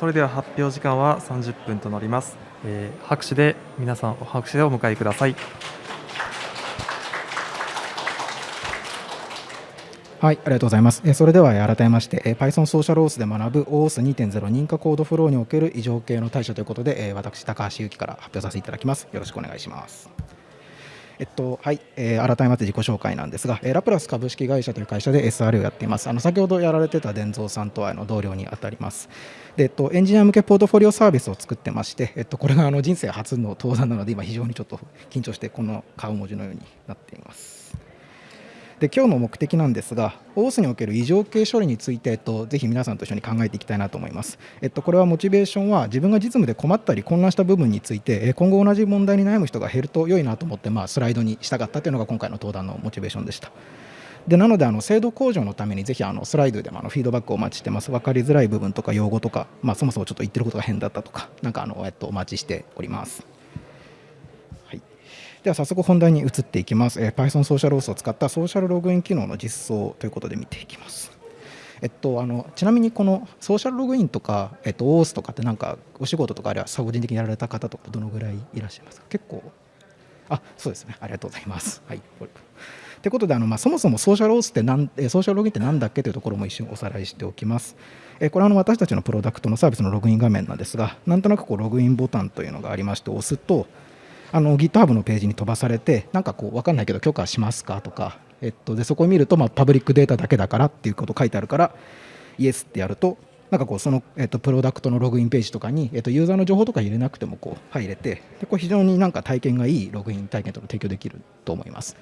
それでは発表時間は30分となります、えー、拍手で皆さん拍手でお迎えくださいはい、ありがとうございます。えそれでは改めまして、え Python ソーシャルオースで学ぶ OOS2.0 認可コードフローにおける異常系の対処ということで、え私、高橋由紀から発表させていただきます。よろしくお願いします。えっとはい、えー、改めまして自己紹介なんですが、えー、ラプラス株式会社という会社で SR をやっています。あの先ほどやられてた伝蔵さんとはの同僚にあたります。で、えっと、エンジニア向けポートフォリオサービスを作ってまして、えっと、これがあの人生初の登壇なので、今非常にちょっと緊張して、この顔文字のようになっています。で今日の目的なんですが、オースにおける異常系処理について、えっと、ぜひ皆さんと一緒に考えていきたいなと思います。えっと、これはモチベーションは自分が実務で困ったり混乱した部分について、今後同じ問題に悩む人が減ると良いなと思って、まあ、スライドにしたかったというのが今回の登壇のモチベーションでした。でなのであの精度向上のためにぜひあのスライドでもあのフィードバックをお待ちしてます分かりづらい部分とか用語とか、まあ、そもそもちょっと言ってることが変だったとかなんかあの、えっと、お待ちしております。では早速本題に移っていきます。えー、Python ソーシャルオースを使ったソーシャルログイン機能の実装ということで見ていきます。えっと、あのちなみにこのソーシャルログインとか、えっと、オースとかってなんかお仕事とかあるいは個人的にやられた方とかどのぐらいいらっしゃいますか？結構あそうですねありがとうございます。はいということであの、まあ、そもそもソーシャルオースってなんソーシャルログインって何だっけというところも一瞬おさらいしておきます。えこれはあの私たちのプロダクトのサービスのログイン画面なんですがなんとなくこうログインボタンというのがありまして押すとあの GitHub のページに飛ばされてなんかこう分かんないけど許可しますかとか、えっと、でそこを見ると、まあ、パブリックデータだけだからっていうこと書いてあるからイエスってやるとなんかこうその、えっと、プロダクトのログインページとかに、えっと、ユーザーの情報とか入れなくてもこう入れてでこれ非常になんか体験がいいログイン体験とか提供できると思います。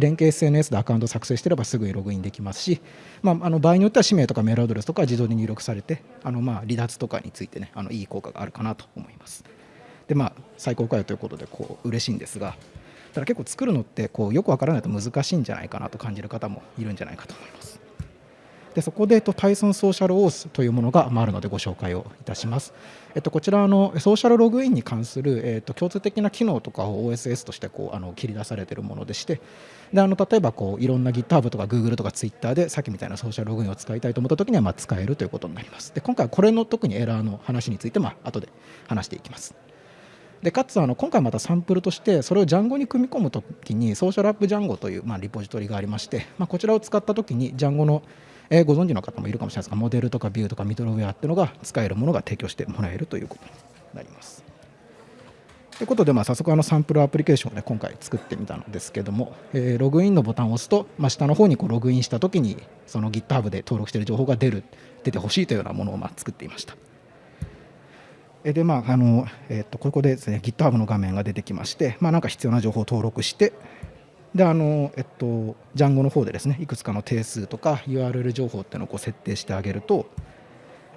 連携 SNS でアカウント作成してればすぐにログインできますし、まあ、あの場合によっては氏名とかメールアドレスとか自動で入力されてあのまあ離脱とかについてねあのいい効果があるかなと思います。でまあ最高かよということでこう嬉しいんですがただ結構作るのってこうよくわからないと難しいんじゃないかなと感じる方もいるんじゃないかと思います。でそこで、えっと、Python ソーシャルオースというものがあるのでご紹介をいたします。えっと、こちらのソーシャルログインに関する、えっと、共通的な機能とかを OSS としてこうあの切り出されているものでしてであの例えばこういろんな GitHub とか Google とか Twitter でさっきみたいなソーシャルログインを使いたいと思った時にはまあ使えるということになります。で今回はこれの特にエラーの話についてまあ後で話していきます。でかつあの今回またサンプルとしてそれを Django に組み込むときにソーシャルアップ Django という、まあ、リポジトリがありまして、まあ、こちらを使ったときに Django の、え、ご存知の方もいるかもしれないですがモデルとかビューとかミドルウェアっていうのが使えるものが提供してもらえるということになります。ということで、まあ、早速あのサンプルアプリケーションを、ね、今回作ってみたのですけども、えー、ログインのボタンを押すと、まあ、下の方にこうログインしたときにその GitHub で登録している情報が出る出てほしいというようなものをまあ作っていました。でまああのえっとここでですね GitHub の画面が出てきまして、まあ、なんか必要な情報を登録してであのえっと Django の方でですねいくつかの定数とか URL 情報っていうのをこう設定してあげると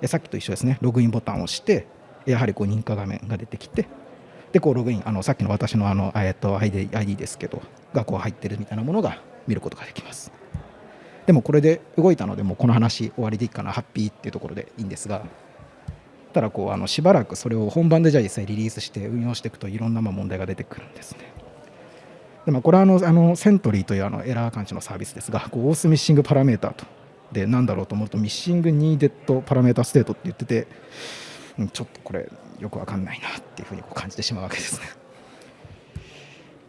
さっきと一緒ですねログインボタンを押してやはりこう認可画面が出てきてでこうログインあのさっきの私のあの、えっと、ID, ID ですけどがこう入ってるみたいなものが見ることができます。でもこれで動いたのでもうこの話終わりでいいかなハッピーっていうところでいいんですがたらこうあのしばらくそれを本番でじゃあ実際リリースして運用していくといろんなま問題が出てくるんですね。でまあ、これはあのあの Sentry というあのエラー感知のサービスですが、こう OAuth missing parameter と、で、なんだろうと思うと、 missing needed parameter state って言ってて、ちょっとこれ、よくわかんないなっていうふうにこう感じてしまうわけですね。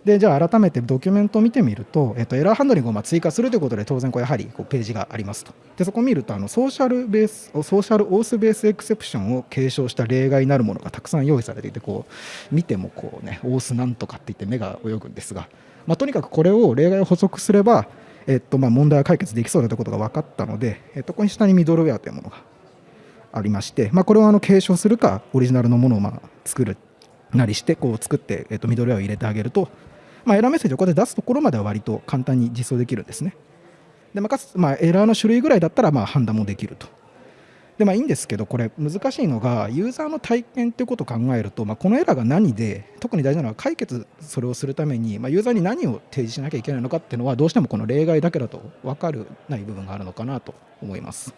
でじゃあ改めてドキュメントを見てみると、えっと、エラーハンドリングをま追加するということで当然こうやはりこうページがありますと。でそこを見るとあのソーシャルベースソーシャルオースベースエクセプションを継承した例外になるものがたくさん用意されていてこう見てもこうねオースなんとかって言って目が泳ぐんですが、まあ、とにかくこれを例外を補足すれば、えっと、ま問題は解決できそうだということが分かったので、えっと、ここに下にミドルウェアというものがありまして、まあ、これをあの継承するかオリジナルのものをま作るなりしてこう作って、えっと、ミドルウェアを入れてあげるとまあ、エラーメッセージをこうやって出すところまでは割と簡単に実装できるんですね。でまあ、かつ、まあ、エラーの種類ぐらいだったらまあ判断もできると。でまあいいんですけど、これ難しいのが、ユーザーの体験ということを考えると、まあ、このエラーが何で、特に大事なのは解決それをするために、まあ、ユーザーに何を提示しなきゃいけないのかっていうのは、どうしてもこの例外だけだと分かるない部分があるのかなと思います。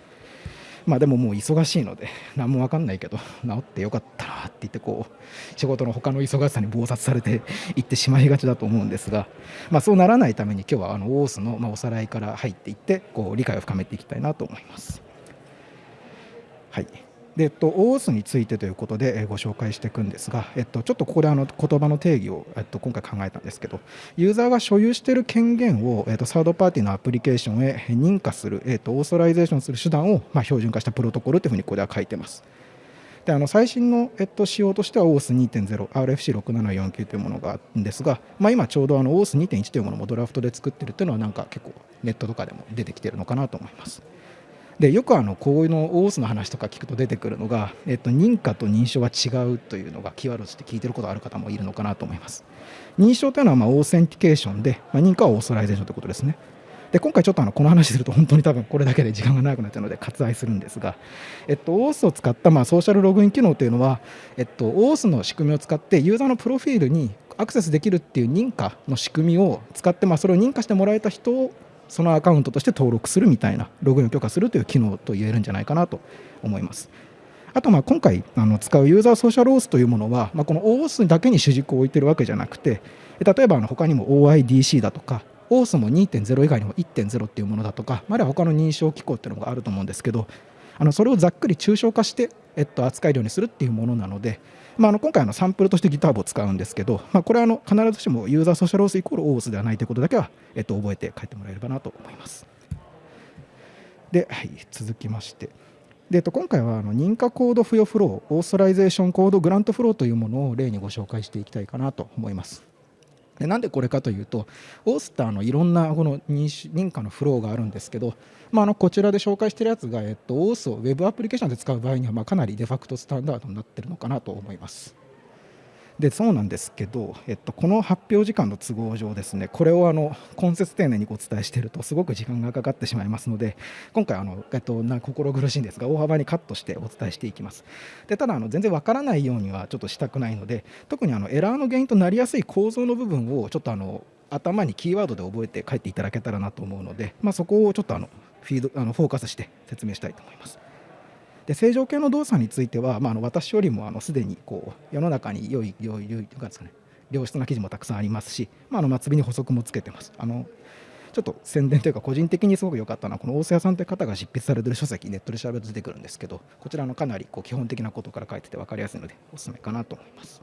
まあでももう忙しいので 何も分かんないけど治ってよかったなって言ってこう仕事の他の忙しさに忙殺されて いってしまいがちだと思うんですが、まあ、そうならないために今日はあのオースのまおさらいから入っていってこう理解を深めていきたいなと思います。はいで、えっと、OAuth についてということで、えご紹介していくんですが、えっと、ちょっとここであの言葉の定義を、えっと、今回考えたんですけど、ユーザーが所有している権限を、えっと、サードパーティーのアプリケーションへ認可する、えっと、 authorization する手段を、まあ、標準化したプロトコルというふうにここでは書いてます。であの最新の、えっと、仕様としては OAuth2.0、RFC6749 というものがあるんですが、まあ、今ちょうどあの OAuth2.1 というものもドラフトで作っているっていうのは、なんか結構ネットとかでも出てきているのかなと思います。でよくあのこういうの OAuth の話とか聞くと出てくるのが、えっと、認可と認証は違うというのがキーワードとして聞いてることがある方もいるのかなと思います。認証というのはま authentication で、まあ、認可は authorization ということですね。で今回ちょっとあのこの話すると本当に多分これだけで時間が長くなっちゃうので割愛するんですが、えっと、OAuth を使ったまあソーシャルログイン機能というのは、えっと、OAuth の仕組みを使ってユーザーのプロフィールにアクセスできるっていう認可の仕組みを使って、まあ、それを認可してもらえた人そのアカウントとして登録するみたいなログインを許可するという機能と言えるんじゃないかなと思います。あとまあ今回あの使うユーザーソーシャルオースというものは、まあ、この OAuth だけに主軸を置いてるわけじゃなくて例えばあの他にも OIDC だとか OAuth も2.0以外にも1.0っていうものだとか、まあ、あるいは他の認証機構っていうのがあると思うんですけどあのそれをざっくり抽象化して、えっと、扱えるようにするっていうものなので、まあ、あの今回のサンプルとして GitHub を使うんですけど、まあ、これはあの必ずしもユーザーソーシャルオースイコールオースではないということだけは、えっと、覚えて帰ってもらえればなと思います。で、はい、続きまして。でえっと、今回はあの認可コード付与フロー、 authorization code grant flow というものを例にご紹介していきたいかなと思います。でなんでこれかというと、 OAuth ってあのいろんなこの認可のフローがあるんですけど、まあ、あのこちらで紹介しているやつが、えっと、オースをウェブアプリケーションで使う場合には、まあ、かなりデファクトスタンダードになっているのかなと思います。でそうなんですけど、えっと、この発表時間の都合上ですねこれをあの根節丁寧にお伝えしているとすごく時間がかかってしまいますので今回あの、えっと、な心苦しいんですが大幅にカットしてお伝えしていきますでただあの全然わからないようにはちょっとしたくないので特にあのエラーの原因となりやすい構造の部分をちょっとあの頭にキーワードで覚えて書いていただけたらなと思うので、まあ、そこをちょっとあのフィードあのフォーカスして説明したいと思います。で正常系の動作については、まあ、あの私よりもあのすでにこう世の中に良い良い良いというかですね良質な記事もたくさんありますし、まあ、あの末尾に補足もつけてます。あのちょっと宣伝というか個人的にすごく良かったのはこの大瀬谷さんという方が執筆されてる書籍ネットで調べると出てくるんですけどこちらのかなりこう基本的なことから書いてて分かりやすいのでおすすめかなと思います。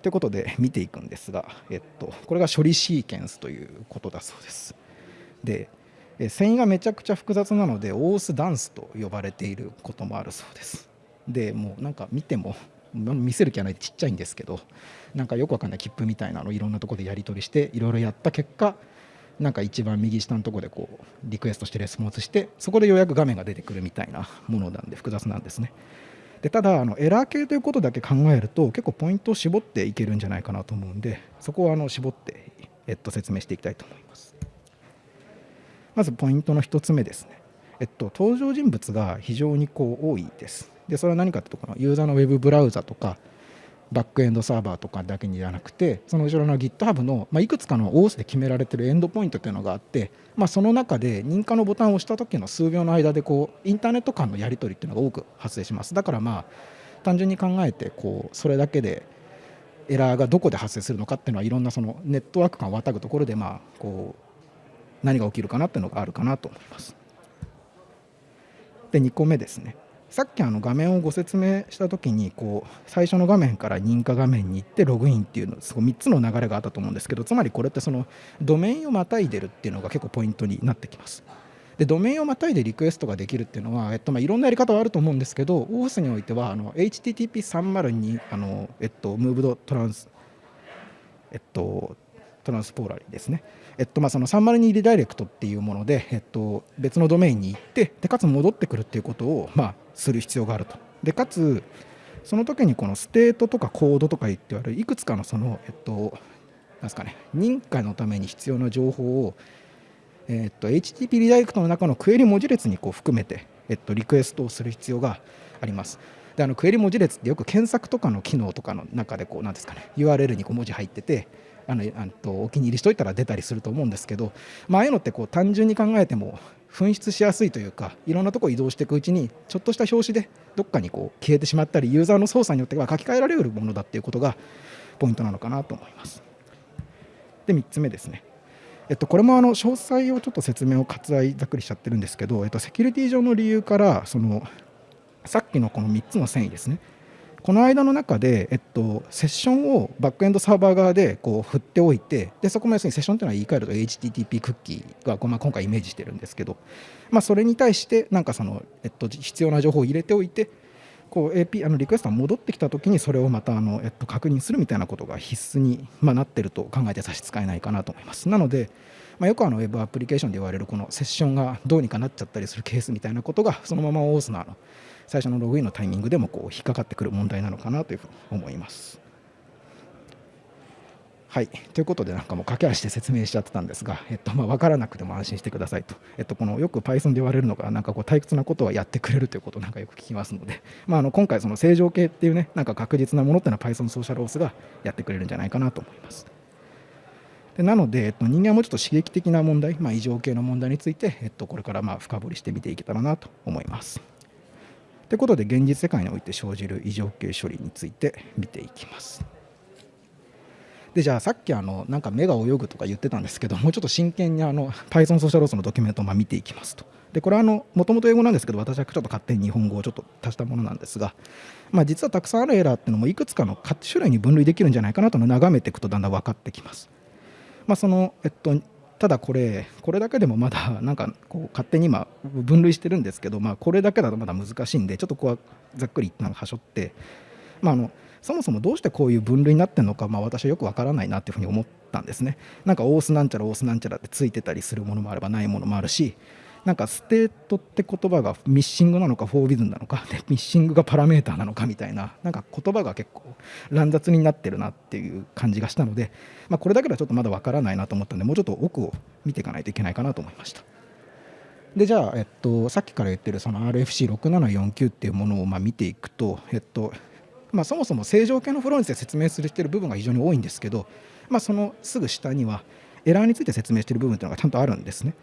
ということで見ていくんですが、えっと、これが処理シーケンスということだそうです。で繊維がめちゃくちゃ複雑なのでオースダンスと呼ばれていることもあるそうです。でもうなんか見ても見せる気はないちっちゃいんですけどなんかよくわかんない切符みたいなのをいろんなとこでやり取りしていろいろやった結果なんか一番右下のとこでこうリクエストしてレスポンスしてそこでようやく画面が出てくるみたいなものなんで複雑なんですね。でただあのエラー系ということだけ考えると結構ポイントを絞っていけるんじゃないかなと思うんでそこはあの絞って、えっと、説明していきたいと思います。まずポイントの1つ目ですね。えっと、登場人物が非常にこう多いです。で、それは何かというと、このユーザーのウェブブラウザとか、バックエンドサーバーとかだけにじゃなくて、その後ろの GitHub の、ま、いくつかの OS で決められているエンドポイントというのがあって、まあ、その中で認可のボタンを押した時の数秒の間でこうインターネット間のやり取りっていうのが多く発生します。だからまあ単純に考えてこうそれだけでエラーがどこで発生するのかっていうのはいろんなそのネットワーク間をまたぐところでまあこう何が起きるかなっていうのがあるかなと思います。で2個目ですねさっきあの画面をご説明した時にこう最初の画面から認可画面に行ってログインっていうのすごい3つの流れがあったと思うんですけどつまりこれってそのドメインをまたいでるっていうのが結構ポイントになってきます。でドメインをまたいでリクエストができるっていうのは、えっとまあ、いろんなやり方はあると思うんですけど OAuth においてはあの HTTP302 あの、えっと、ムーブドトランスえっと temporarily ですね。えっとまあ、その302リダイレクトっていうもので、えっと、別のドメインに行ってでかつ戻ってくるっていうことを、まあ、する必要があると。でかつその時にこの state とかコードとか言ってあるいくつかのその、えっと、なんすかね、認可のために必要な情報を、えっと、HTTP リダイレクトの中のクエリ文字列にこう含めて、えっと、リクエストをする必要があります。であのクエリ文字列ってよく検索とかの機能とかの中でこうなんですかね URL にこう文字入っててあのあとお気に入りしといたら出たりすると思うんですけど、まああいうのってこう単純に考えても紛失しやすいというかいろんなとこ移動していくうちにちょっとした表紙でどっかにこう消えてしまったりユーザーの操作によっては書き換えられるものだっていうことがポイントなのかなと思います。で3つ目ですね。えっと、これもあの詳細をちょっと説明を割愛ざっくりしちゃってるんですけど、えっと、セキュリティ上の理由からそのさっきのこの3つの繊維ですねこの間の中で、えっと、セッションをバックエンドサーバー側でこう振っておいてでそこも要するにセッションというのは言い換えると HTTP クッキーが、まあ、今回イメージしてるんですけど、まあ、それに対してなんかその、えっと、必要な情報を入れておいてこう AP あのリクエストが戻ってきたときにそれをまたあの、えっと、確認するみたいなことが必須に、まあ、なってると考えて差し支えないかなと思います。なので、まあ、よくあのウェブアプリケーションで言われるこのセッションがどうにかなっちゃったりするケースみたいなことがそのまま OS のあの最初のログインのタイミングでもこう引っかかってくる問題なのかなというふうに思います。はい、ということで、なんかもう駆け足で説明しちゃってたんですが、えっとまあ、分からなくても安心してくださいと、えっと、このよく Python で言われるのが、なんかこう退屈なことはやってくれるということをなんかよく聞きますので、まあ、あの今回、その正常形っていうね、なんか確実なものっていうのは Python ソーシャルオースがやってくれるんじゃないかなと思います。でなので、えっと、人間はもうちょっと刺激的な問題、まあ、異常系の問題について、えっと、これからまあ深掘りして見ていけたらなと思います。ということで現実世界において生じる異常形処理について見ていきます。でじゃあさっきあのなんか目が泳ぐとか言ってたんですけどもうちょっと真剣にあの Python ソーシャルロースのドキュメントをま見ていきますと。でこれはもともと英語なんですけど私はちょっと勝手に日本語をちょっと足したものなんですが、まあ、実はたくさんあるエラーっていうのもいくつかの種類に分類できるんじゃないかなとの眺めていくとだんだん分かってきます。まあ、そのえっとただこれこれだけでもまだ なんかこう勝手に今分類してるんですけど、まあ、これだけだとまだ難しいんでちょっとここはざっくり一旦はしょって、まあ、あのそもそもどうしてこういう分類になってるのか、まあ、私はよくわからないなっていうふうに思ったんですね。なんかオースなんちゃらオースなんちゃらってついてたりするものもあればないものもあるしなんか state って言葉が missing なのか forbidden なのかで missing が parameter なのかみたいななんか言葉が結構乱雑になってるなっていう感じがしたので、まあ、これだけではちょっとまだわからないなと思ったんでもうちょっと奥を見ていかないといけないかなと思いました。でじゃあ、えっと、さっきから言ってるその RFC6749 っていうものをま見ていくと、えっとまあ、そもそも正常系のフローについて説明するしてる部分が非常に多いんですけど、まあ、そのすぐ下にはエラーについて説明してる部分っていうのがちゃんとあるんですね。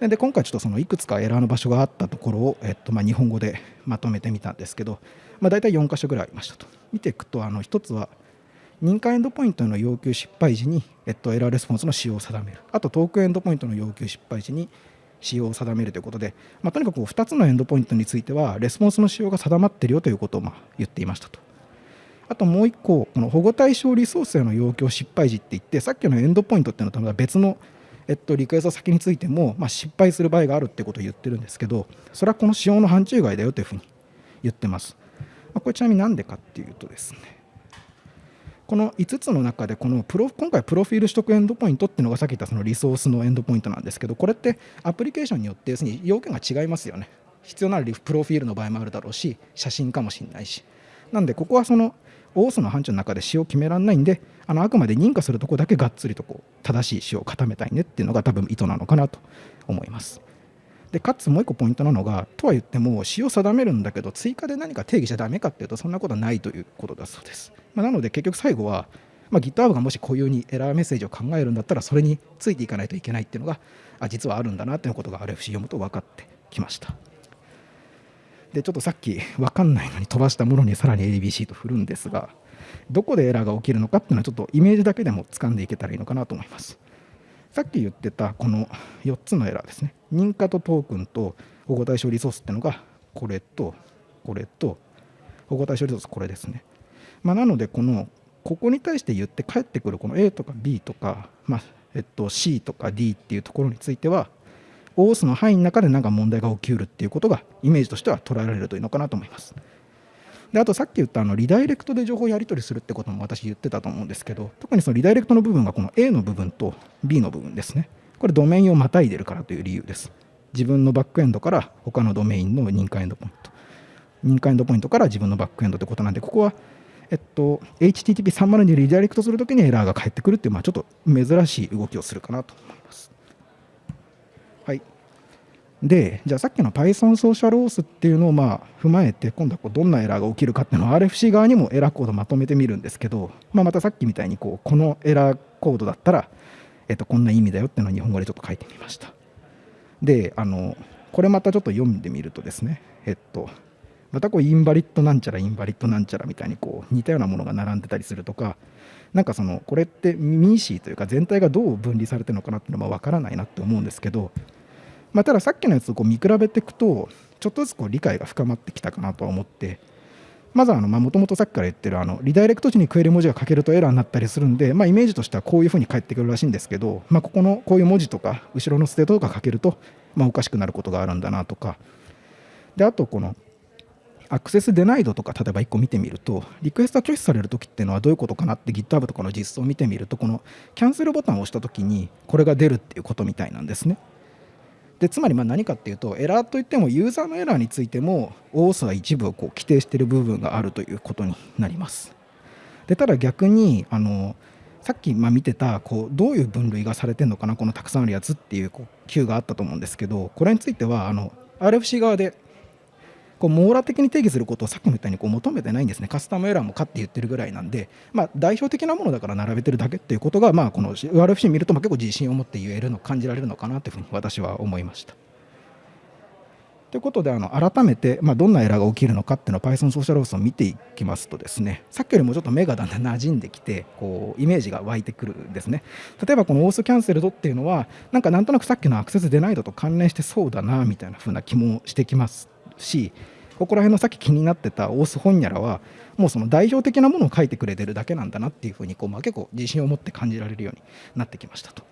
で今回ちょっとそのいくつかエラーの場所があったところを、えっと、まあ日本語でまとめてみたんですけど、まあ、大体4箇所ぐらいありましたと。見ていくとあの1つは認可エンドポイントの要求失敗時に、えっと、エラーレスポンスの使用を定める。あとトークエンドポイントの要求失敗時に仕様を定めるということで、まあ、とにかく2つのエンドポイントについてはレスポンスの仕様が定まっているよということをま言っていましたと。あともう1個この保護対象リソースへの要求失敗時って言ってさっきのエンドポイントっていうのとは別のえっと、リクエスト先についても、まあ、失敗する場合があるってことを言ってるんですけど、それはこの仕様の範疇外だよというふうに言ってます。まあ、これちなみになんでかっていうとですね、この5つの中でこのプロ今回プロフィール取得エンドポイントっていうのがさっき言ったそのリソースのエンドポイントなんですけどこれってアプリケーションによって要するに要件が違いますよね必要ならプロフィールの場合もあるだろうし写真かもしれないしなんでここはそのオースの範疇の中で使用を決められないんであのあくまで認可するとこだけがっつりとこう正しい使用を固めたいねっていうのが多分意図なのかなと思います。でかつもう一個ポイントなのがとは言っても使用を定めるんだけど追加で何か定義しちゃダメかっていうとそんなことはないということだそうです。まあ、なので結局最後は、まあ、GitHub がもし固有にエラーメッセージを考えるんだったらそれについていかないといけないっていうのがあ実はあるんだなっていうことが RFC 読むと分かってきました。でちょっとさっき分かんないのに飛ばしたものにさらに ABC と振るんですがどこでエラーが起きるのかっていうのはちょっとイメージだけでも掴んでいけたらいいのかなと思います。さっき言ってたこの4つのエラーですね。認可とトークンと保護対象リソースっていうのがこれとこれと保護対象リソースこれですね。まあ、なのでこのここに対して言って返ってくるこの A とか B とか、まあえっと、C とか D っていうところについては OS の範囲の中で何か問題が起きうるっていうことがイメージとしては捉えられるといいのかなと思います。であとさっき言ったあのリダイレクトで情報をやり取りするってことも私言ってたと思うんですけど特にそのリダイレクトの部分がこの A の部分と B の部分ですね。これドメインをまたいでるからという理由です。自分のバックエンドから他のドメインの認可エンドポイント。認可エンドポイントから自分のバックエンドってことなんでここはえっと、HTTP30 にリダイレクトするときにエラーが返ってくるっていう、まあ、ちょっと珍しい動きをするかなと思います。でじゃあさっきの Python ソーシャルオースっていうのをまあ踏まえて今度はこうどんなエラーが起きるかっていうのを RFC 側にもエラーコードまとめてみるんですけど、まあ、またさっきみたいにこうこのエラーコードだったら、えっと、こんな意味だよっていうのを日本語でちょっと書いてみました。であのこれまたちょっと読んでみるとですねえっとまたこう invalid なんちゃら invalid なんちゃらみたいにこう似たようなものが並んでたりするとかなんかそのこれって MECE というか全体がどう分離されてるのかなっていうのは分からないなって思うんですけどまあ、たださっきのやつをこう見比べていくとちょっとずつこう理解が深まってきたかなとは思ってまずはもともとさっきから言ってるあのリダイレクト時にクエリ文字が欠けるとエラーになったりするんで、まあ、イメージとしてはこういうふうに返ってくるらしいんですけど、まあ、ここのこういう文字とか後ろの state とか欠けると、まあ、おかしくなることがあるんだなとかであとこのアクセスデナイドとか例えば1個見てみるとリクエストが拒否されるときっていうのはどういうことかなって GitHub とかの実装を見てみるとこのキャンセルボタンを押したときにこれが出るっていうことみたいなんですね。でつまりま何かっていうとエラーといってもユーザーのエラーについても多さ一部をこう規定している部分があるということになります。でただ逆にあのさっきま見てたこうどういう分類がされてるのかなこのたくさんあるやつっていうこう Q があったと思うんですけどこれについてはあの RFC 側でこう網羅的に定義することをさっきも言ったようにこう求めてないんですね、カスタムエラーもかって言ってるぐらいなんで、まあ、代表的なものだから並べてるだけっていうことが、まあ、この URFC 見るとまあ結構自信を持って言えるの、感じられるのかなというふうに私は思いました。ということであの改めて、まあ、どんなエラーが起きるのかっていうのを Python ソーシャルオースを見ていきますとですねさっきよりもちょっと目がだんだん馴染んできてこうイメージが湧いてくるんですね。例えばこのオースキャンセルドっていうのはなんかなんとなくさっきのアクセスデナイドと関連してそうだなみたいな風な気もしてきます。しここら辺のさっき気になってた Auth ほんにゃらはもうその代表的なものを書いてくれてるだけなんだなっていうふうにこう、まあ、結構自信を持って感じられるようになってきましたと。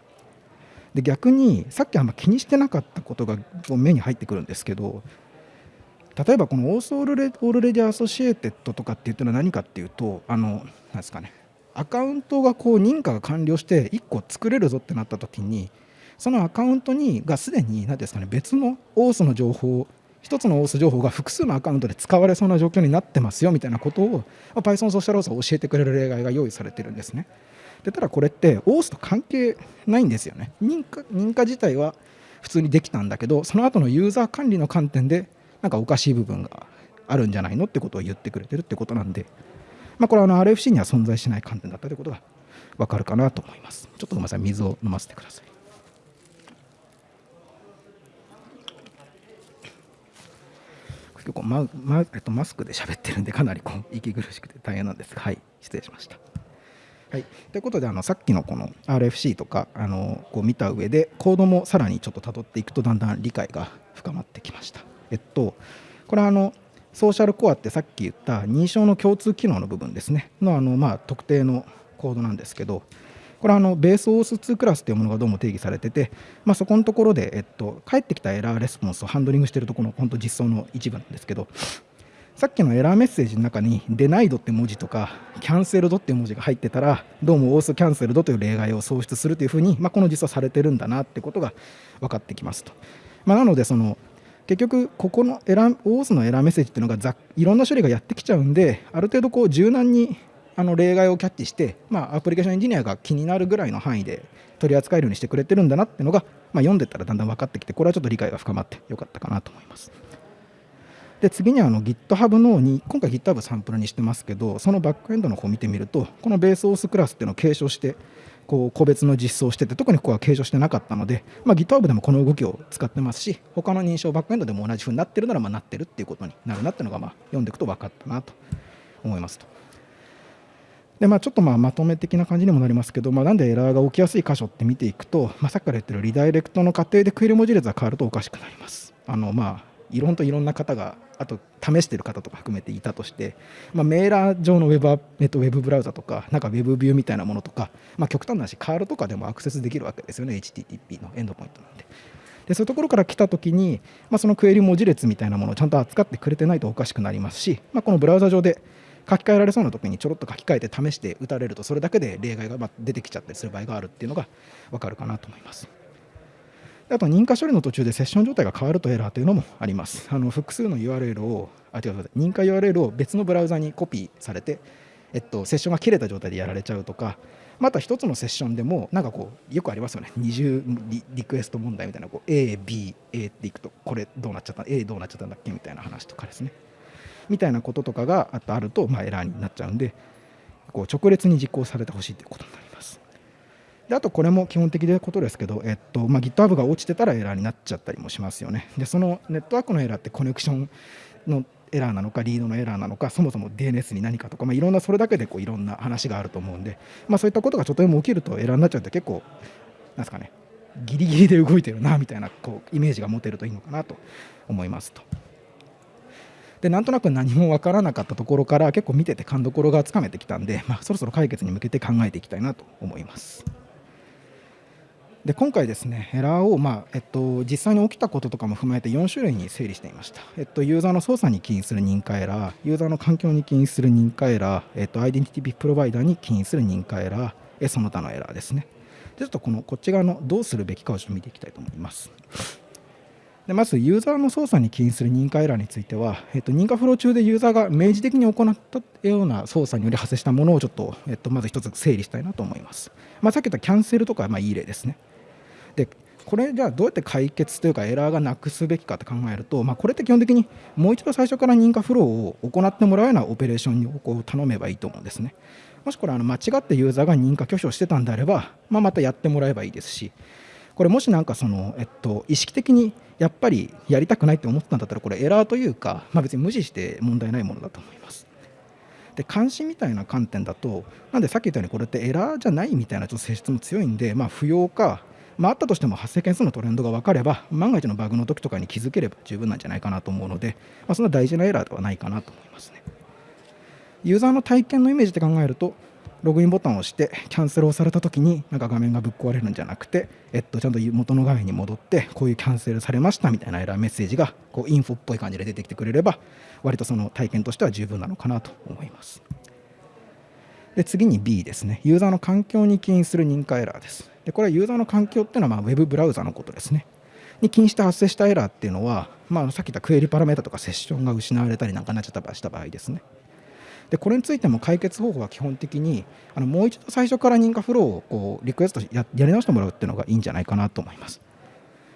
で逆にさっきあんま気にしてなかったことが目に入ってくるんですけど例えばこの Auth al- Already Associated とかって言ってるのは何かっていうとあのなんですかねアカウントがこう認可が完了して1個作れるぞってなった時にそのアカウントにがすでに何ですかね別のオースの情報1つの OS 情報が複数のアカウントで使われそうな状況になってますよみたいなことを Python ソーシャル OS は教えてくれる例外が用意されてるんですね。でただこれって OS と関係ないんですよね認可。認可自体は普通にできたんだけどその後のユーザー管理の観点でなんかおかしい部分があるんじゃないのってことを言ってくれてるってことなんで、まあ、これはあの RFC には存在しない観点だったということが分かるかなと思います。ちょっとごめんなさい水を飲ませてください。結構ママ,、えっと、マスクで喋ってるんでかなりこう 息苦しくて大変なんですがはい失礼しました。はい、ということであのさっきのこの RFC とかあのこう見た上でコードもさらにちょっと辿っていくとだんだん理解が深まってきました。えっとこれはあのソーシャルコアってさっき言った認証の共通機能の部分ですねのあのまあ特定のコードなんですけどこれはあのベースオース2クラスというものがどうも定義されてて、まあ、そこのところで、えっと、返ってきたエラーレスポンスをハンドリングしているところの本当実装の一部なんですけどさっきのエラーメッセージの中にデナイドって文字とかキャンセルドっていう文字が入ってたらどうもオースキャンセルドという例外を創出するというふうに、まあ、この実装されてるんだなってことが分かってきますと。まあ、なのでその結局ここのエラーオースのエラーメッセージっていうのがざいろんな処理がやってきちゃうんである程度こう柔軟にあの例外をキャッチして、まあ、アプリケーションエンジニアが気になるぐらいの範囲で取り扱えるようにしてくれてるんだなっていうのが、まあ、読んでたらだんだん分かってきてこれはちょっと理解が深まってよかったかなと思います。で次にあの GitHub のに今回 GitHub サンプルにしてますけどそのバックエンドの方を見てみるとこのベースオースクラスっていうのを継承してこう個別の実装してて特にここは継承してなかったので、まあ、GitHub でもこの動きを使ってますし他の認証バックエンドでも同じ風になってるならまあなってるっていうことになるなっていうのがまあ読んでいくと分かったなと思いますと。でまあ、ちょっとまあまとめ的な感じにもなりますけど、まあ、なんでエラーが起きやすい箇所って見ていくと、まあ、さっきから言ってるリダイレクトの過程でクエリ文字列が変わるとおかしくなります。あのまあいろんといろんな方があと試している方とか含めていたとして、まあ、メーラー上のウェブえっと、ウェブブラウザとかなんかウェブビューみたいなものとか、まあ、極端な話カールとかでもアクセスできるわけですよね HTTP のエンドポイントなんで。でそういうところから来たときに、まあ、そのクエリ文字列みたいなものをちゃんと扱ってくれてないとおかしくなりますし、まあ、このブラウザ上で書き換えられそうな時にちょろっと書き換えて試して打たれるとそれだけで例外が出てきちゃったりする場合があるっていうのが分かるかなと思います。あと認可処理の途中でセッション状態が変わるとエラーというのもあります。あの複数の URL をあ違う認可 URL を別のブラウザにコピーされて、えっと、セッションが切れた状態でやられちゃうとかまた一つのセッションでもなんかこうよくありますよね二重リクエスト問題みたいなこう ABA っていくとこれどうなっちゃった A どうなっちゃったんだっけみたいな話とかですねみたいなこととかがあると、ま、エラーになっちゃうんでこう直列に実行されてほしいということになります。であとこれも基本的なことですけど、えっとまあ、GitHub が落ちてたらエラーになっちゃったりもしますよね。でそのネットワークのエラーってコネクションのエラーなのかリードのエラーなのかそもそも DNS に何かとか、まあ、いろんなそれだけでこういろんな話があると思うんで、まあ、そういったことがちょっとでも起きるとエラーになっちゃうと結構なんすかねギリギリで動いてるなみたいなこうイメージが持てるといいのかなと思いますと。でなんとなく何も分からなかったところから結構見てて勘どころがつかめてきたんで、まあ、そろそろ解決に向けて考えていきたいなと思います。で今回ですねエラーを、まあえっと、実際に起きたこととかも踏まえて4種類に整理していました、えっと、ユーザーの操作に起因する認可エラーユーザーの環境に起因する認可エラー、えっと、アイデンティティプロバイダーに起因する認可エラーえその他のエラーですね。でちょっとこのこっち側のどうするべきかをちょっと見ていきたいと思います。でまずユーザーの操作に起因する認可エラーについては、えっと、認可フロー中でユーザーが明示的に行ったような操作により発生したものをちょっと、えっと、まず一つ整理したいなと思います、まあ、さっき言ったキャンセルとかまあいい例ですね。でこれじゃあどうやって解決というかエラーがなくすべきかと考えると、まあ、これって基本的にもう一度最初から認可フローを行ってもらうようなオペレーションをこう頼めばいいと思うんですね。もしこれあの間違ってユーザーが認可拒否をしてたんであれば、まあ、またやってもらえばいいですし。これもしなんかその、えっと、意識的にやっぱりやりたくないって思ったんだったらこれエラーというか、まあ、別に無視して問題ないものだと思います。で監視みたいな観点だとなんでさっき言ったようにこれってエラーじゃないみたいなちょっと性質も強いんで、まあ、不要かまあ、あったとしても発生件数のトレンドが分かれば万が一のバグの時とかに気づければ十分なんじゃないかなと思うので、まあ、そんな大事なエラーではないかなと思いますねユーザーの体験のイメージで考えるとログインボタンを押してキャンセルをされた時になんか画面がぶっ壊れるんじゃなくて、えっと、ちゃんと元の画面に戻ってこういうキャンセルされましたみたいなエラーメッセージがこうインフォっぽい感じで出てきてくれれば割とその体験としては十分なのかなと思いますで次に B ですねユーザーの環境に起因する認可エラーですでこれはユーザーの環境っていうのはまあウェブブラウザのことですね。に起因して発生したエラーっていうのは、まあ、さっき言ったクエリパラメータとかセッションが失われたりなんかなっちゃったした場合ですね。でこれについても解決方法は基本的にあのもう一度最初から認可フローをこうリクエストややり直してもらうっていうのがいいんじゃないかなと思います。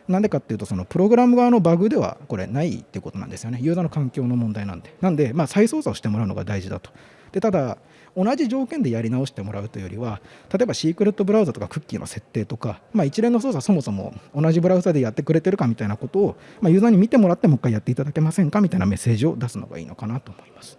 なんでかっていうと、そのプログラム側のバグではこれないってことなんですよね。ユーザーの環境の問題なんで。なんで、まあ、再操作をしてもらうのが大事だと。でただ、同じ条件でやり直してもらうというよりは例えばシークレットブラウザとかクッキーの設定とか、まあ、一連の操作そもそも同じブラウザでやってくれてるかみたいなことを、まあ、ユーザーに見てもらってもう一回やっていただけませんかみたいなメッセージを出すのがいいのかなと思います。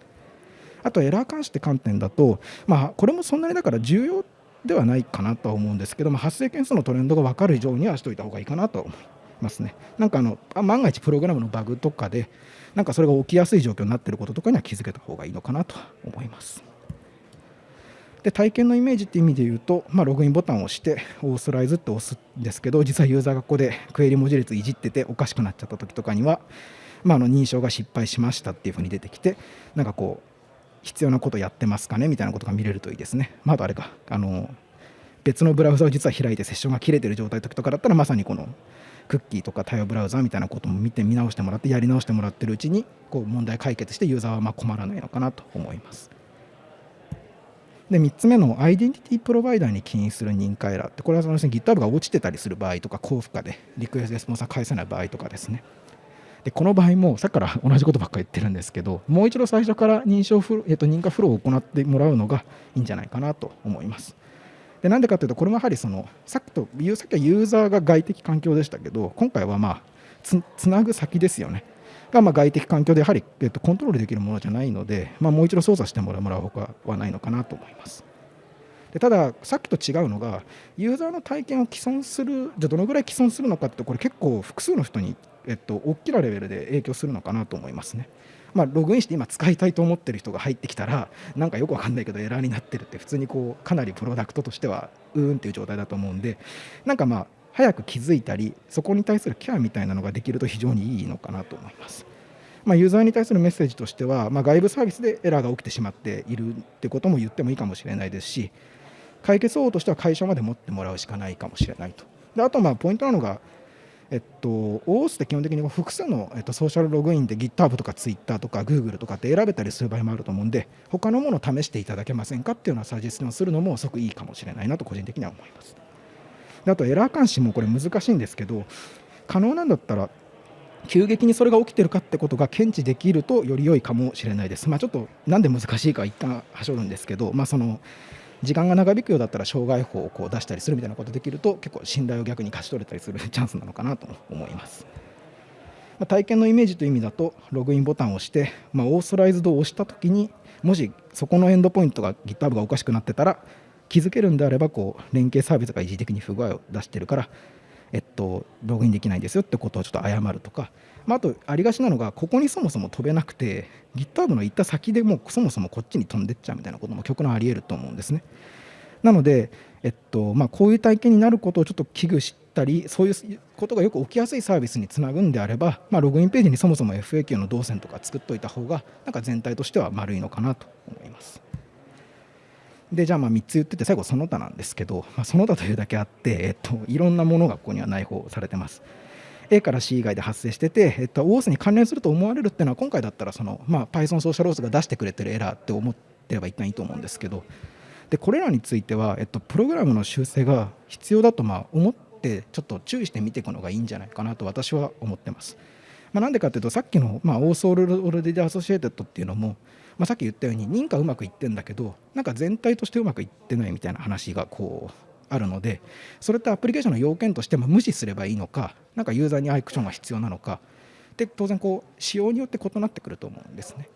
あとエラー監視って観点だと、まあ、これもそんなにだから重要ではないかなと思うんですけど、まあ、発生件数のトレンドが分かる以上にはしといた方がいいかなと思いますね。なんかあの万が一プログラムのバグとかでなんかそれが起きやすい状況になっていることとかには気づけた方がいいのかなと思います。で体験のイメージっていう意味で言うと、まあ、ログインボタンを押してオーソライズって押すんですけど実はユーザーがここでクエリ文字列いじってておかしくなっちゃった時とかには、まあ、あの認証が失敗しましたっていうふうに出てきてなんかこう必要なことやってますかねみたいなことが見れるといいですね。まあ、あれかあの別のブラウザを実は開いてセッションが切れてる状態の時とかだったらまさにこのクッキーとか対応ブラウザみたいなことも見て見直してもらってやり直してもらってるうちにこう問題解決してユーザーはま困らないのかなと思います。で3つ目のアイデンティティプロバイダーに起因する認可エラーってこれはその GitHub が落ちてたりする場合とか高負荷でリクエストレスポンサー返せない場合とかですねでこの場合もさっきから同じことばっかり言ってるんですけどもう一度最初から認証フロ、えっと、認可フローを行ってもらうのがいいんじゃないかなと思いますでなんでかというとこれもやはりそのさっきとさっきはユーザーが外的環境でしたけど今回はまあつなぐ先ですよねがま外的環境でやはり、えっと、コントロールできるものじゃないので、まあ、もう一度操作してもらうほかはないのかなと思います。でただ、さっきと違うのが、ユーザーの体験を既存する、じゃどのぐらい既存するのかって、これ結構複数の人に、えっと、大きなレベルで影響するのかなと思いますね。まあ、ログインして今使いたいと思ってる人が入ってきたら、なんかよくわかんないけどエラーになってるって、普通にこうかなりプロダクトとしてはうーんっていう状態だと思うんで、なんかまあ、早く気づいたりそこに対するケアみたいなのができると非常にいいのかなと思います。まあ、ユーザーに対するメッセージとしては、まあ、外部サービスでエラーが起きてしまっているってことも言ってもいいかもしれないですし解決方法としては会社まで持ってもらうしかないかもしれないと。であとまあポイントなのがえっと、OAuth って基本的に複数の、えっと、ソーシャルログインで GitHub とか Twitter とか Google とかって選べたりする場合もあると思うんで他のものを試していただけませんかっていうのはサジェスションするのも即いいかもしれないなと個人的には思います。であとエラー監視もこれ難しいんですけど可能なんだったら急激にそれが起きてるかってことが検知できるとより良いかもしれないです。まあ、ちょっとなんで難しいか一旦はしょるんですけど、まあ、その時間が長引くようだったら障害法をこう出したりするみたいなことできると結構信頼を逆に勝ち取れたりするチャンスなのかなと思います。ま、体験のイメージという意味だとログインボタンを押して、まあ、オーソライズドを押した時にもしそこのエンドポイントが GitHub がおかしくなってたら気づけるんであればこう連携サービスが一時的に不具合を出してるからえっと、ログインできないんですよってことをちょっと謝るとか、まあ、あとありがちなのがここにそもそも飛べなくて GitHub の行った先でもうそもそもこっちに飛んでっちゃうみたいなことも極論ありえると思うんですね。なので、えっとまあ、こういう体験になることをちょっと危惧したりそういうことがよく起きやすいサービスにつなぐんであれば、まあ、ログインページにそもそも FAQ の動線とか作っておいた方がなんか全体としては丸いのかなと思います。でじゃあまあ3つ言ってて最後その他なんですけど、まあ、その他というだけあって、えっと、いろんなものがここには内包されてます。A から C 以外で発生してて、えっと、OS に関連すると思われるっていうのは今回だったらその、まあ、Python Social Auth が出してくれてるエラーって思ってれば一旦いいと思うんですけどでこれらについては、えっと、プログラムの修正が必要だとまあ思ってちょっと注意して見ていくのがいいんじゃないかなと私は思ってます。まあ、なんでかというとさっきの、まあ、 Auth Already Associated っていうのも、まあ、さっき言ったように認可うまくいってんだけどなんか全体としてうまくいってないみたいな話がこうあるのでそれってアプリケーションの要件としても無視すればいいのかなんかユーザーにアイクションが必要なのかで当然こう仕様によって異なってくると思うんですね。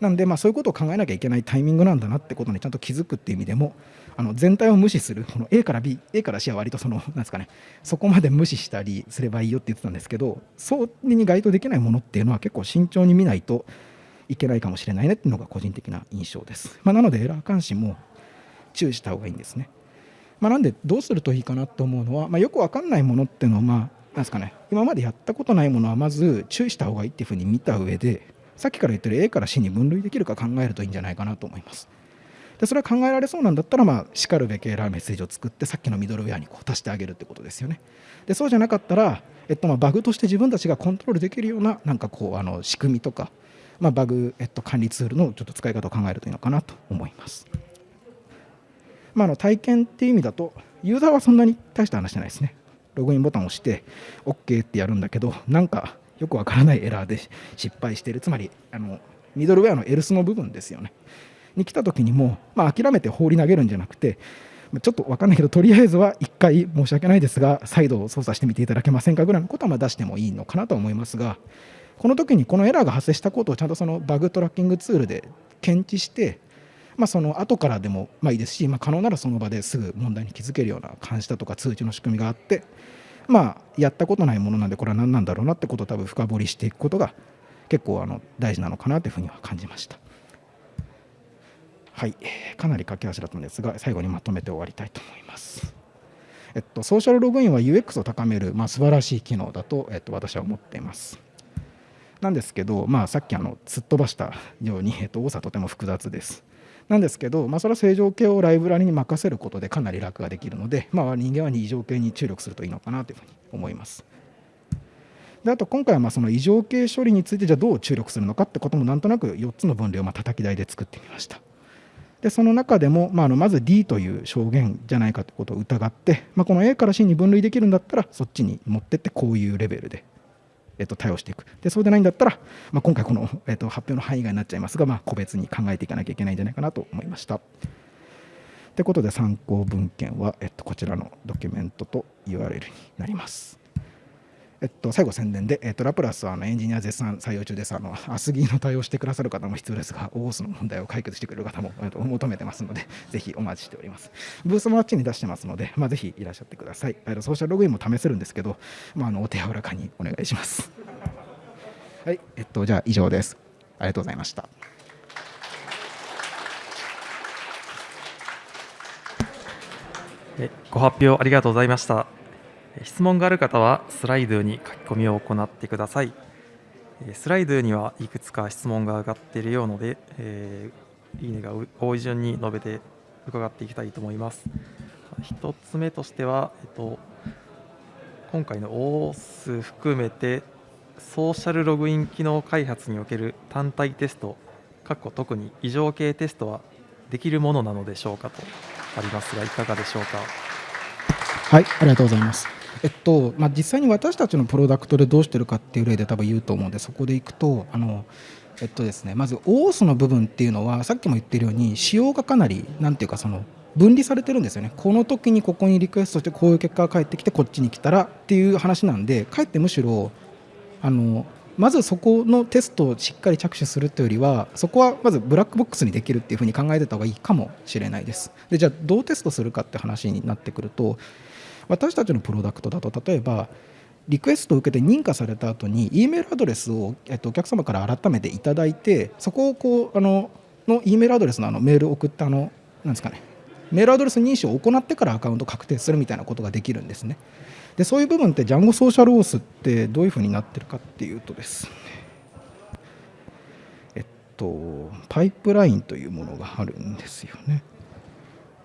なんでまあそういうことを考えなきゃいけないタイミングなんだなってことにちゃんと気づくっていう意味でもあの全体を無視するこの A から B A から C は割とそのなんですかねそこまで無視したりすればいいよって言ってたんですけどそれに該当できないものっていうのは結構慎重に見ないといけないかもしれないねっていうのが個人的な印象です。まあ、なのでエラー監視も注意した方がいいんですね。まあ、なんでどうするといいかなと思うのは、まあ、よく分かんないものっていうのは、まあ、なんですかね今までやったことないものはまず注意した方がいいっていうふうに見た上でさっきから言ってる A から C に分類できるか考えるといいんじゃないかなと思います。でそれは考えられそうなんだったら、まあ、しかるべきエラーメッセージを作ってさっきのミドルウェアにこう足してあげるってことですよね。でそうじゃなかったら、えっと、まあバグとして自分たちがコントロールできるようななんかこうあの仕組みとか、まあ、バグ、えっと、管理ツールのちょっと使い方を考えるといいのかなと思います。まあ、の体験っていう意味だとユーザーはそんなに大した話じゃないですね。ログインボタンを押して OK ってやるんだけど、なんかよくわからないエラーで失敗してる。つまり、あのミドルウェアのエルスの部分ですよね。に来た時にも、まあ、諦めて放り投げるんじゃなくて、ちょっと分かんないけど、とりあえずは1回申し訳ないですが、再度操作してみていただけませんかぐらいのことはま出してもいいのかなと思いますが、この時にこのエラーが発生したことをちゃんとそのバグトラッキングツールで検知して、まあ、その後からでもまあいいですし、まあ、可能ならその場ですぐ問題に気づけるような監視だとか通知の仕組みがあって、まあ、やったことないものなんでこれは何なんだろうなってことを多分深掘りしていくことが結構あの大事なのかなというふうには感じました。はい、かなり駆け足だったんですが最後にまとめて終わりたいと思います。えっと、ソーシャルログインは UX を高める、まあ、素晴らしい機能だと、えっと、私は思っています。なんですけど、まあ、さっきあの突っ飛ばしたように、えっと、多さとても複雑です。なんですけど、まあ、それは正常形をライブラリに任せることでかなり楽ができるので、まあ、人間は二乗形に注力するといいのかなというふうに思います。であと今回はまあその異常形処理についてじゃあどう注力するのかってこともなんとなく4つの分類をまあ叩き台で作ってみました。でその中でも、まあ、あのまず D という証言じゃないかということを疑って、まあ、この A から C に分類できるんだったらそっちに持ってってこういうレベルでえっと、対応していくでそうでないんだったら、まあ、今回この、えっと、発表の範囲外になっちゃいますが、まあ、個別に考えていかなきゃいけないんじゃないかなと思いました。ということで参考文献は、えっと、こちらのドキュメントと URL になります。えっと、最後宣伝で、えっと、ラプラスはあのエンジニア絶賛採用中です。あの、アスギーの対応してくださる方も必要ですが、オースの問題を解決してくれる方も、えっと、求めてますので、ぜひお待ちしております。ブースもあっちに出してますので、まあ、ぜひいらっしゃってください。えっと、ソーシャルログインも試せるんですけど、まあ、あのお手柔らかにお願いします。はい、えっと、じゃあ以上です。ありがとうございました。ご発表ありがとうございました。質問がある方はスライドに書き込みを行ってください。スライドにはいくつか質問が上がっているようので、えー、いいねが多い順に述べて伺っていきたいと思います。1つ目としては、えっと、今回の OS 含めてソーシャルログイン機能開発における単体テスト、特に異常系テストはできるものなのでしょうかとありますが、いかがでしょうか？はい、ありがとうございます。えっとまあ、実際に私たちのプロダクトでどうしてるかっていう例で多分言うと思うんでそこでいくとあの、えっとですね、まず OS の部分っていうのはさっきも言ってるように仕様がかなりなんていうかその分離されてるんですよね。この時にここにリクエストしてこういう結果が返ってきてこっちに来たらっていう話なんでかえってむしろあのまずそこのテストをしっかり着手するというよりはそこはまずブラックボックスにできるっていうふうに考えてた方がいいかもしれないです。でじゃあどうテストするかって話になってくると私たちのプロダクトだと例えばリクエストを受けて認可された後に E メールアドレスを、えっと、お客様から改めていただいてそこをこうあのの E メールアドレスのあのメールを送ったあのなんですかねメールアドレス認証を行ってからアカウント確定するみたいなことができるんですね。でそういう部分って Django ソーシャルオースってどういうふうになってるかっていうとですえっとパイプラインというものがあるんですよね。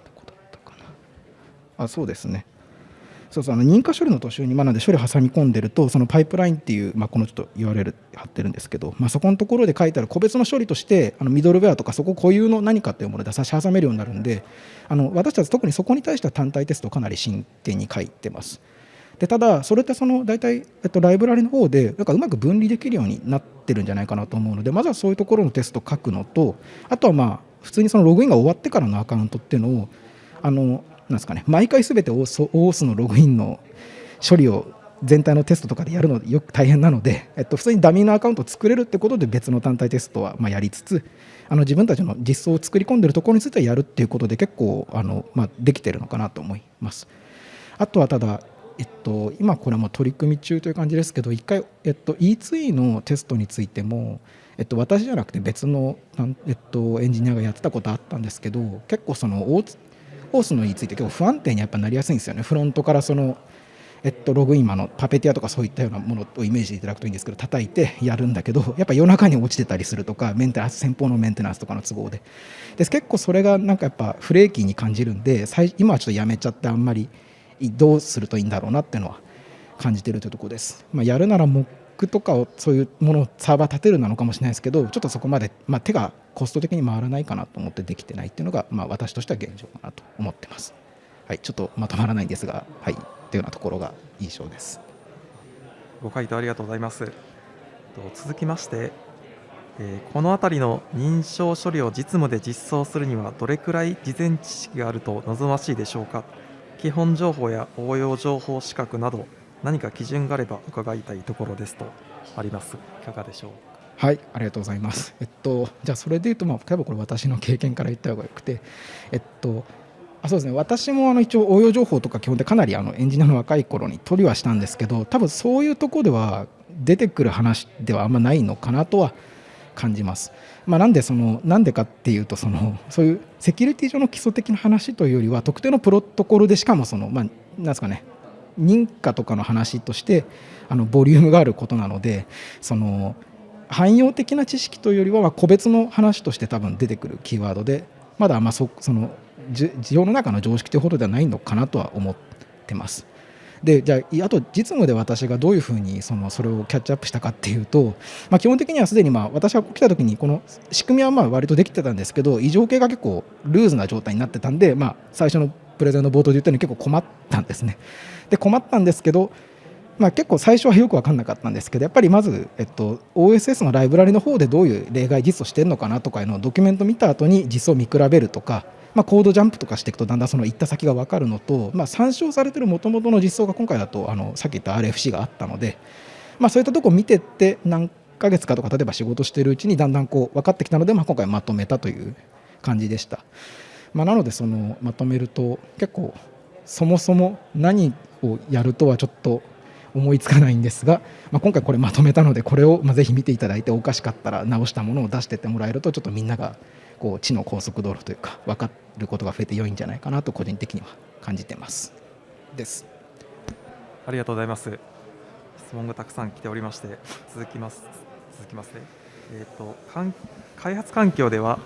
どこだったかな。あそうですね。そうそうあの認可処理の途中に、まあ、なんで処理挟み込んでるとそのパイプラインっていう、まあ、このちょっと URL 貼ってるんですけど、まあ、そこのところで書いてある個別の処理としてあのミドルウェアとかそこ固有の何かっていうもので差し挟めるようになるんであの私たち特にそこに対しては単体テストをかなり真剣に書いてます。でただそれってその大体、えっと、ライブラリの方でなんかうまく分離できるようになってるんじゃないかなと思うのでまずはそういうところのテストを書くのとあとはまあ普通にそのログインが終わってからのアカウントっていうのをあのなんですかね毎回すべて OAuth のログインの処理を全体のテストとかでやるのよく大変なので、えっと、普通にダミーのアカウントを作れるってことで別の単体テストはまやりつつあの自分たちの実装を作り込んでるところについてはやるっていうことで結構あの、まあ、できてるのかなと思います。あとはただえっと、今これも取り組み中という感じですけど1回、えっと、E2E のテストについても、えっと、私じゃなくて別の、えっと、エンジニアがやってたことあったんですけど結構そのオースの E ついて結構不安定にやっぱなりやすいんですよね。フロントからそのえっと、ログインマのパペティアとかそういったようなものをイメージしていただくといいんですけど叩いてやるんだけどやっぱ夜中に落ちてたりするとかメンテナンス先方のメンテナンスとかの都合で。で結構それがなんかやっぱフレーキーに感じるんで今はちょっとやめちゃってあんまりどうするといいんだろうなっていうのは感じてるというところです、まあ、やるならクとかをそういうものをサーバー立てるなのかもしれないですけどちょっとそこまで、まあ、手がコスト的に回らないかなと思ってできてないっていうのが、まあ、私としては現状かなと思ってます。はい、ちょっとまとまらないんですが、はい、というようなところが印象です。ご回答ありがとうございます。続きまして、えー、この辺りの認証処理を実務で実装するにはどれくらい事前知識があると望ましいでしょうか基本情報や応用情報資格など何か基準があれば伺いたいところですとあります。いかがでしょう？はいありがとうございます。えっとじゃあそれでいうとまあ例えばこれ私の経験から言った方がよくてえっとあそうですね。私もあの一応応用情報とか基本でかなりあのエンジニアの若い頃に取りはしたんですけど多分そういうところでは出てくる話ではあんまないのかなとは感じます。まあ、なんでそのなんでかっていうとそのそういうセキュリティ上の基礎的な話というよりは特定のプロトコルでしかもそのまあなんですかね認可とかの話としてあのボリュームがあることなのでその汎用的な知識というよりは個別の話として多分出てくるキーワードでまだまそその世の中の常識というほどではないのかなとは思ってます。でじゃああと実務で私がどういうふうにそのそれをキャッチアップしたかっていうと、まあ、基本的にはすでにまあ私が来た時にこの仕組みはまあ割とできてたんですけど異常系が結構ルーズな状態になってたんで、まあ、最初のプレゼンの冒頭で言ったように結構困ったんですね。で困ったんですけどまあ、結構最初はよく分かんなかったんですけどやっぱりまず、えっと、OSS のライブラリの方でどういう例外実装してるのかなとかいうのをドキュメント見た後に実装を見比べるとかまあ、コードジャンプとかしていくとだんだんその行った先が分かるのと、まあ、参照されてるもともとの実装が今回だとあのさっき言った RFC があったので、まあ、そういったとこ見てって何ヶ月かとか例えば仕事してるうちにだんだんこう分かってきたので、まあ、今回まとめたという感じでした。まあ、なのでそのまとめると結構そもそも何をやるとはちょっと思いつかないんですが、まあ、今回これまとめたのでこれをまあぜひ見ていただいておかしかったら直したものを出してってもらえるとちょっとみんながこう地の高速道路というか分かることが増えて良いんじゃないかなと個人的には感じてます。です。ありがとうございます。質問がたくさん来ておりまして続きます。続きますね。えっ、ー、と開発環境では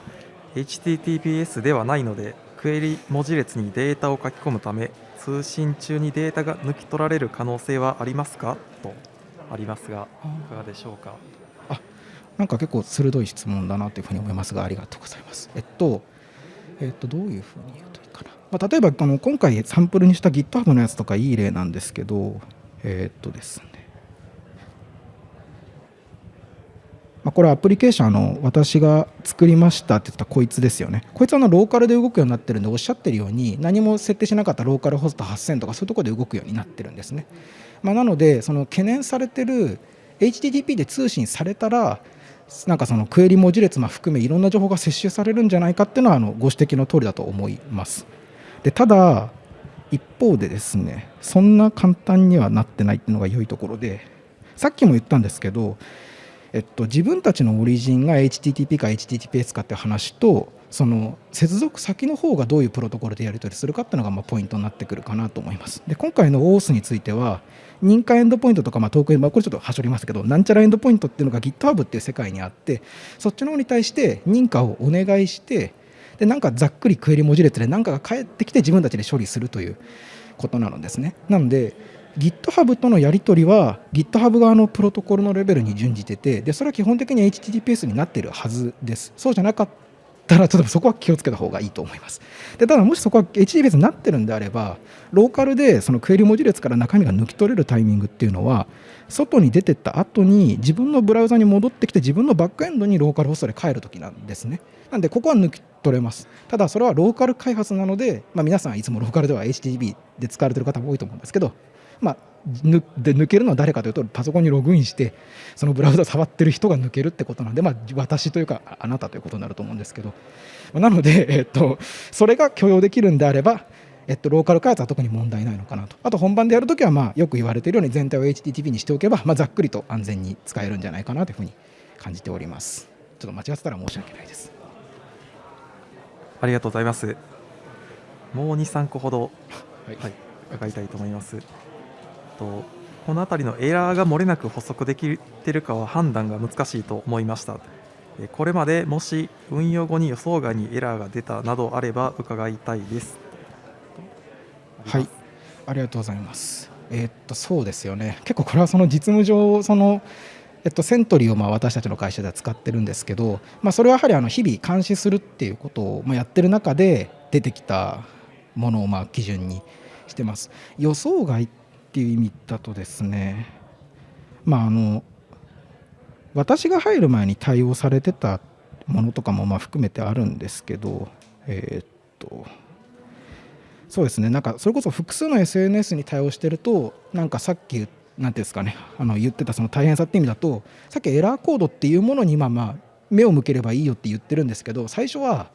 HTTPS ではないのでクエリ文字列にデータを書き込むため通信中にデータが抜き取られる可能性はありますか？とありますがいかがでしょうか？あなんか結構鋭い質問だなというふうに思いますがありがとうございます。えっと、えっと、どういうふうに言うといいかな？まあ、例えばあの今回サンプルにした GitHub のやつとかいい例なんですけど、えっとですね。まあ、これアプリケーションの私が作りましたって言ったこいつですよね。こいつはのローカルで動くようになってるんでおっしゃってるように何も設定しなかったローカルホスト8000とかそういうところで動くようになってるんですね。まあ、なのでその懸念されてる HTTP で通信されたらなんかそのクエリ文字列も含めいろんな情報が摂取されるんじゃないかっていうのはあのご指摘の通りだと思います。でただ一方でですねそんな簡単にはなってないっていうのが良いところでさっきも言ったんですけど、えっと、自分たちのオリジンが HTTP か HTTPS かって話とその接続先の方がどういうプロトコルでやり取りするかっていうのがまポイントになってくるかなと思います。で今回の OAuth については認可エンドポイントとか、まあ、トークエンド、これちょっとはしょりますけどなんちゃらエンドポイントっていうのが GitHub っていう世界にあってそっちの方に対して認可をお願いしてでなんかざっくりクエリ文字列で何かが返ってきて自分たちで処理するということなのですね。なので GitHub とのやり取りは GitHub 側のプロトコルのレベルに準じててでそれは基本的に HTTPS になっているはずです。そうじゃなかったらちょっとそこは気をつけた方がいいと思います。でただもしそこは HTTPS になってるんであればローカルでそのクエリ文字列から中身が抜き取れるタイミングっていうのは外に出てった後に自分のブラウザに戻ってきて自分のバックエンドにローカルホストで帰るときなんですね。なんでここは抜き取れます。ただそれはローカル開発なので、まあ、皆さんいつもローカルでは HTTP で使われてる方も多いと思うんですけどまあ、で抜けるのは誰かというとパソコンにログインしてそのブラウザ触ってる人が抜けるってことなんで、まあ、私というかあなたということになると思うんですけど。なので、えっと、それが許容できるんであれば、えっと、ローカル開発は特に問題ないのかなと。あと本番でやるときは、まあ、よく言われているように全体を HTTP にしておけば、まあ、ざっくりと安全に使えるんじゃないかなというふうに感じております。ちょっと間違ってたら申し訳ないです。ありがとうございます。もう23個ほど、はい、はい、伺いたいと思いますとこの辺りのエラーが漏れなく補足できているかは判断が難しいと思いました。これまでもし運用後に予想外にエラーが出たなどあれば伺いたいです。はい。ありがとうございます。えー、っとそうですよね。結構これはその実務上そのえっと、セントリーをまあ私たちの会社では使ってるんですけど、まあ、それはやはりあの日々監視するっていうことをまあやってる中で出てきたものをまあ基準にしてます。予想外っっていう意味だとですねまああの私が入る前に対応されてたものとかもまあ含めてあるんですけどえー、っとそうですねなんかそれこそ複数の SNS に対応してるとなんかさっき何て言うんですかねあの言ってたその大変さって意味だとさっきエラーコードっていうものにまあまあ目を向ければいいよって言ってるんですけど最初は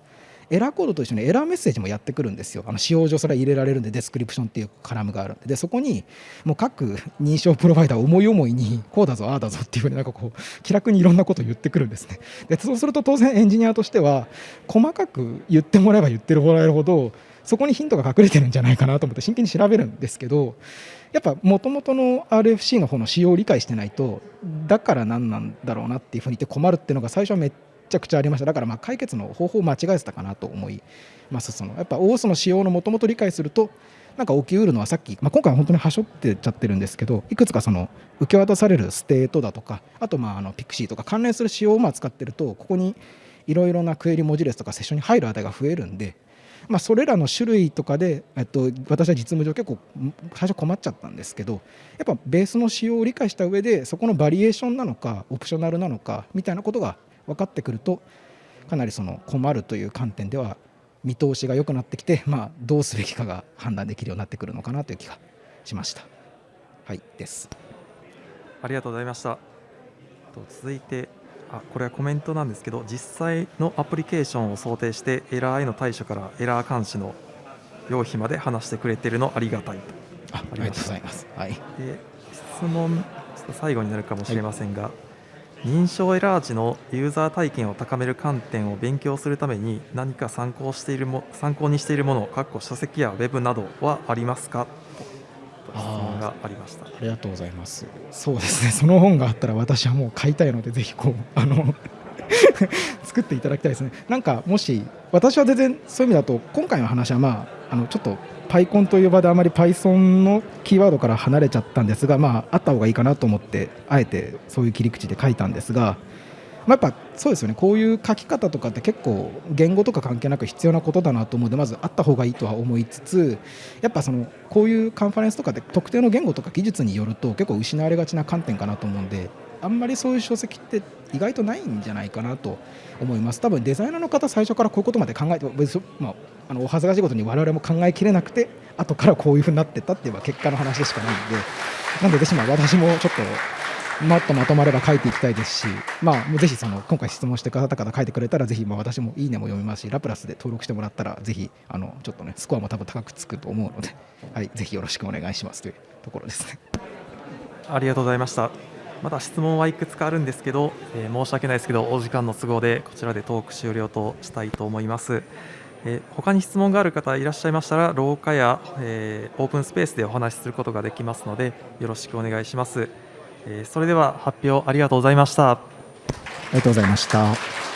エラーコードと一緒にエラーメッセージもやってくるんですよ。あの仕様上それは入れられるんで description っていうカラムがあるんででそこにもう各認証プロバイダー思い思いにこうだぞああだぞっていうふうになんかこう気楽にいろんなことを言ってくるんですね。でそうすると当然エンジニアとしては細かく言ってもらえば言ってもらえるほどそこにヒントが隠れてるんじゃないかなと思って真剣に調べるんですけどやっぱもともとの RFC の方の仕様を理解してないとだから何なんだろうなっていうふうに言って困るっていうのが最初はめっちゃくちゃありました。だからまあ解決の方法を間違えてたかなと思います。そのやっぱ OS の仕様のもともと理解するとなんか起きうるのはさっき、まあ、今回は本当にはしょってちゃってるんですけどいくつかその受け渡される state だとかあとまああの PKCE とか関連する仕様をまあ使ってるとここにいろいろなクエリ文字列とかセッションに入る値が増えるんで、まあ、それらの種類とかで、えっと、私は実務上結構最初困っちゃったんですけどやっぱベースの仕様を理解した上でそこのバリエーションなのか optional なのかみたいなことが分かってくるとかなりその困るという観点では見通しが良くなってきて、まあ、どうすべきかが判断できるようになってくるのかなという気がしました。はいですありがとうございました。続いてあこれはコメントなんですけど実際のアプリケーションを想定してエラーへの対処からエラー監視の用費まで話してくれてるのありがたいとあありがとうございます、はい、で質問最後になるかもしれませんが、はい認証エラー時のユーザー体験を高める観点を勉強するために何か参考しているも参考にしているもの、かっこ書籍やウェブなどはありますか？と質問がありましたありがとうございます。そうですね、その本があったら私はもう買いたいので、ぜひこう あの 作っていただきたいですね。なんかもし私は全然そういう意味だと今回の話はまああのちょっと PyCon という場であまり Python のキーワードから離れちゃったんですが、まあ、あった方がいいかなと思ってあえてそういう切り口で書いたんですが、まあ、やっぱそうですよね。こういう書き方とかって結構言語とか関係なく必要なことだなと思うのでまずあった方がいいとは思いつつやっぱそのこういうカンファレンスとかで特定の言語とか技術によると結構失われがちな観点かなと思うんであんまりそういう書籍って意外とないんじゃないかなと思います多分デザイナーの方最初からこういうことまで考えて、まあ、あのお恥ずかしいことに我々も考えきれなくて後からこういうふうになってったっていう結果の話でしかないんでなんで私も私もちょっともっとまとまれば書いていきたいですし、まあ、もうぜひその今回質問してくださった方書いてくれたらぜひまあ私もいいねも読みますしラプラスで登録してもらったらぜひあのちょっとねスコアも多分高くつくと思うので、はい、ぜひよろしくお願いしますというところですね。ありがとうございました。まだ質問はいくつかあるんですけど、えー申し訳ないですけど、お時間の都合でこちらでトーク終了としたいと思います。えー他に質問がある方いらっしゃいましたら、廊下や、えーオープンスペースでお話しすることができますので、よろしくお願いします。えーそれでは発表ありがとうございました。ありがとうございました。